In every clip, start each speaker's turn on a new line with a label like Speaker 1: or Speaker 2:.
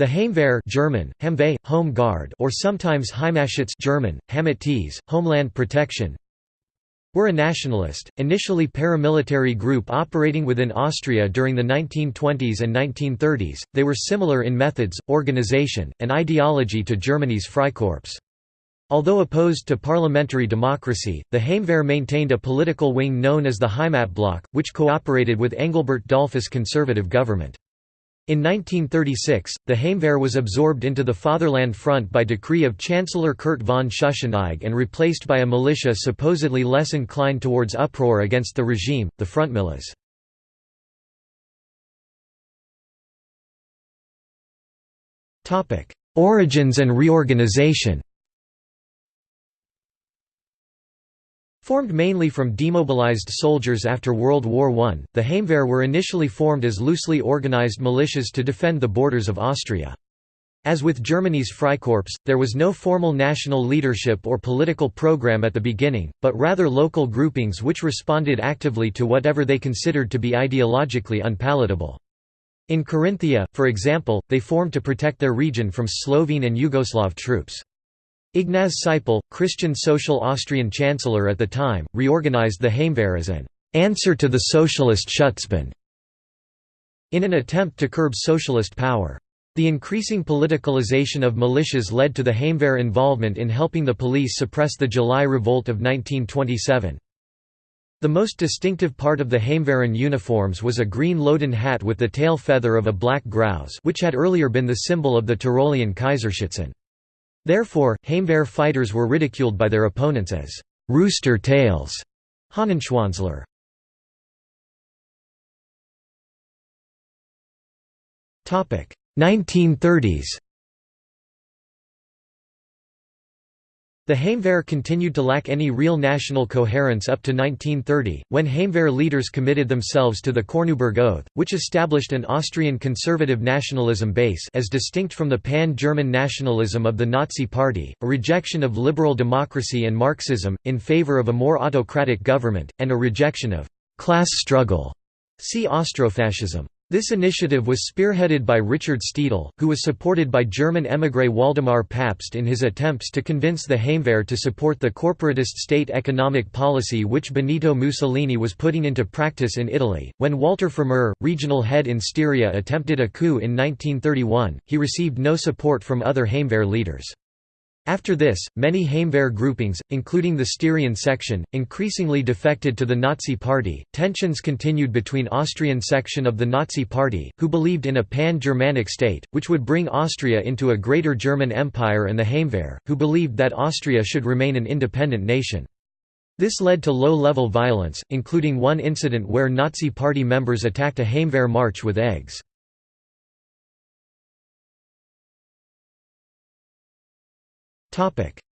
Speaker 1: The Heimwehr German, Heimwehr, Home Guard or sometimes Heimatschutz German, Heimatschutz, Homeland Protection were a nationalist, initially paramilitary group operating within Austria during the 1920s and 1930s. They were similar in methods, organization, and ideology to Germany's Freikorps. Although opposed to parliamentary democracy, the Heimwehr maintained a political wing known as the Heimatblock, which cooperated with Engelbert Dollfuss' conservative government. In 1936, the Heimwehr was absorbed into the Fatherland Front by decree of Chancellor Kurt von Schuschnigg and replaced by a militia supposedly less inclined towards uproar against the regime, the Frontmiliz. Origins and reorganization Formed mainly from demobilized soldiers after World War I, the Heimwehr were initially formed as loosely organized militias to defend the borders of Austria. As with Germany's Freikorps, there was no formal national leadership or political program at the beginning, but rather local groupings which responded actively to whatever they considered to be ideologically unpalatable. In Carinthia, for example, they formed to protect their region from Slovene and Yugoslav troops. Ignaz Seipel, Christian Social Austrian Chancellor at the time, reorganized the Heimwehr as an answer to the socialist Schutzbund in an attempt to curb socialist power. The increasing politicalization of militias led to the Heimwehr involvement in helping the police suppress the July Revolt of 1927. The most distinctive part of the Heimwehren uniforms was a green loden hat with the tail feather of a black grouse which had earlier been the symbol of the Tyrolean Kaiserschützen. Therefore, Heimwehr fighters were ridiculed by their opponents as «rooster tails» Hahnenschwanzler. 1930s The Heimwehr continued to lack any real national coherence up to 1930, when Heimwehr leaders committed themselves to the Korneuburg Oath, which established an Austrian conservative nationalism base as distinct from the pan-German nationalism of the Nazi Party, a rejection of liberal democracy and Marxism, in favor of a more autocratic government, and a rejection of «class struggle» see Austrofascism. This initiative was spearheaded by Richard Steidl, who was supported by German émigré Waldemar Pabst in his attempts to convince the Heimwehr to support the corporatist state economic policy which Benito Mussolini was putting into practice in Italy. When Walter Pfrimer, regional head in Styria, attempted a coup in 1931, he received no support from other Heimwehr leaders. After this, many Heimwehr groupings, including the Styrian section, increasingly defected to the Nazi Party. Tensions continued between Austrian section of the Nazi Party, who believed in a pan-Germanic state, which would bring Austria into a greater German Empire and the Heimwehr, who believed that Austria should remain an independent nation. This led to low-level violence, including one incident where Nazi Party members attacked a Heimwehr march with eggs.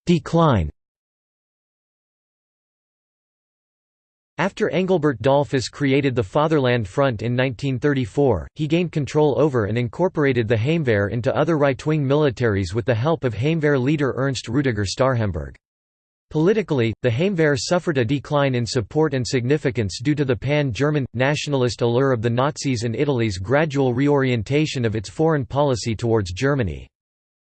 Speaker 1: Decline After Engelbert Dollfuss created the Fatherland Front in 1934, he gained control over and incorporated the Heimwehr into other right-wing militaries with the help of Heimwehr leader Ernst Rudiger Starhemberg. Politically, the Heimwehr suffered a decline in support and significance due to the pan-German, nationalist allure of the Nazis and Italy's gradual reorientation of its foreign policy towards Germany.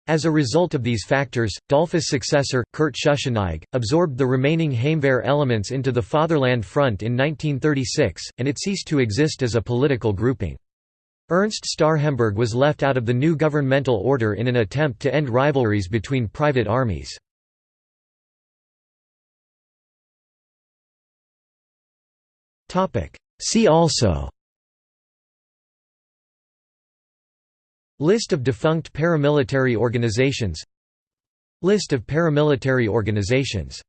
Speaker 1: As a result of these factors, Dollfuss' successor, Kurt Schuschnigg, absorbed the remaining Heimwehr elements into the Fatherland Front in 1936, and it ceased to exist as a political grouping. Ernst Starhemberg was left out of the new governmental order in an attempt to end rivalries between private armies. See also List of defunct paramilitary organizations. List of paramilitary organizations